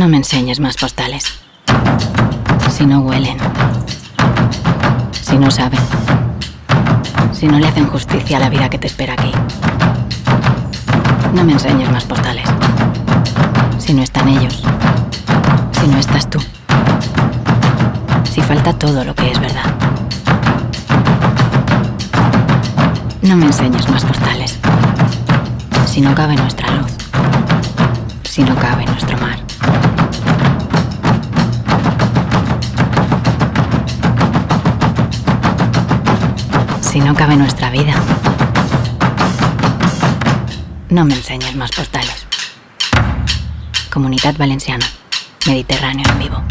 No me enseñes más postales. Si no huelen. Si no saben. Si no le hacen justicia a la vida que te espera aquí. No me enseñes más postales. Si no están ellos. Si no estás tú. Si falta todo lo que es verdad. No me enseñes más postales. Si no cabe nuestra luz. Si no cabe nuestro mar. No cabe nuestra vida. No me enseñes más postales. Comunidad Valenciana. Mediterráneo en vivo.